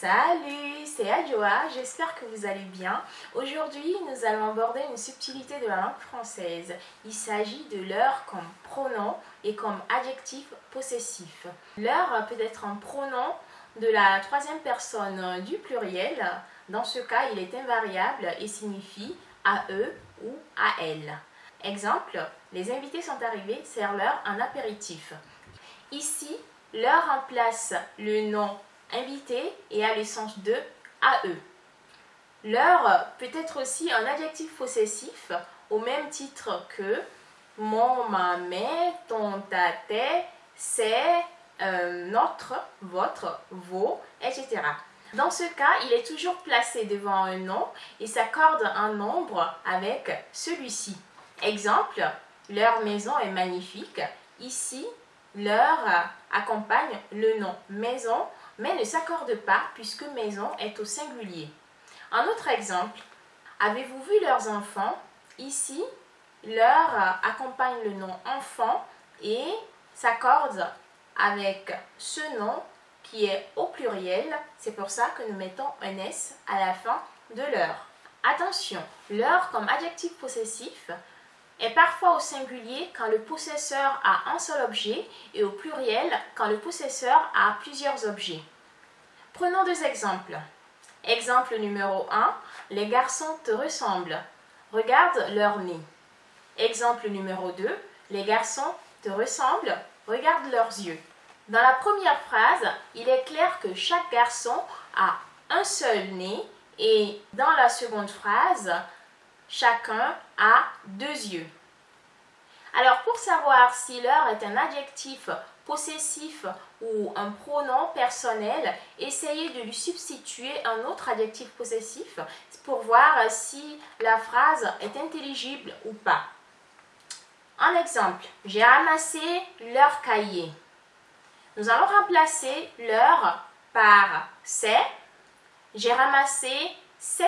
Salut, c'est Adjoa, j'espère que vous allez bien. Aujourd'hui, nous allons aborder une subtilité de la langue française. Il s'agit de l'heure comme pronom et comme adjectif possessif. L'heure peut être un pronom de la troisième personne du pluriel. Dans ce cas, il est invariable et signifie à eux ou à elle. Exemple, les invités sont arrivés, serre-leur un apéritif. Ici, l'heure remplace le nom invité et a le sens de à eux. Leur peut être aussi un adjectif possessif au même titre que mon, ma, mes, ton, ta, tes, c'est, euh, notre, votre, vos, etc. Dans ce cas, il est toujours placé devant un nom et s'accorde un nombre avec celui-ci. Exemple, leur maison est magnifique. Ici, leur accompagne le nom maison mais ne s'accorde pas puisque maison est au singulier. Un autre exemple, avez-vous vu leurs enfants? Ici, leur accompagne le nom enfant et s'accorde avec ce nom qui est au pluriel. C'est pour ça que nous mettons un S à la fin de leur. Attention, leur comme adjectif possessif est parfois au singulier quand le possesseur a un seul objet et au pluriel quand le possesseur a plusieurs objets. Prenons deux exemples. Exemple numéro 1, les garçons te ressemblent. Regarde leur nez. Exemple numéro 2, les garçons te ressemblent. Regarde leurs yeux. Dans la première phrase, il est clair que chaque garçon a un seul nez et dans la seconde phrase, chacun a deux yeux. Alors pour savoir si l'heure est un adjectif possessif ou un pronom personnel, essayez de lui substituer un autre adjectif possessif pour voir si la phrase est intelligible ou pas. Un exemple, j'ai ramassé leur cahier. Nous allons remplacer leur par c'est. J'ai ramassé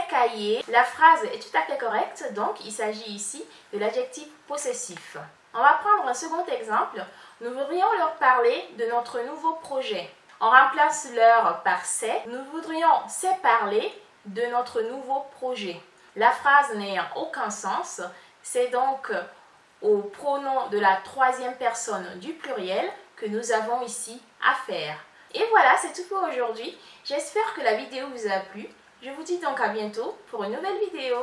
cahiers. La phrase est tout à fait correcte, donc il s'agit ici de l'adjectif possessif. On va prendre un second exemple. Nous voudrions leur parler de notre nouveau projet. On remplace leur par c'est. Nous voudrions c'est parler de notre nouveau projet. La phrase n'ayant aucun sens, c'est donc au pronom de la troisième personne du pluriel que nous avons ici à faire. Et voilà, c'est tout pour aujourd'hui. J'espère que la vidéo vous a plu. Je vous dis donc à bientôt pour une nouvelle vidéo.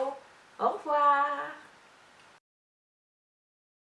Au revoir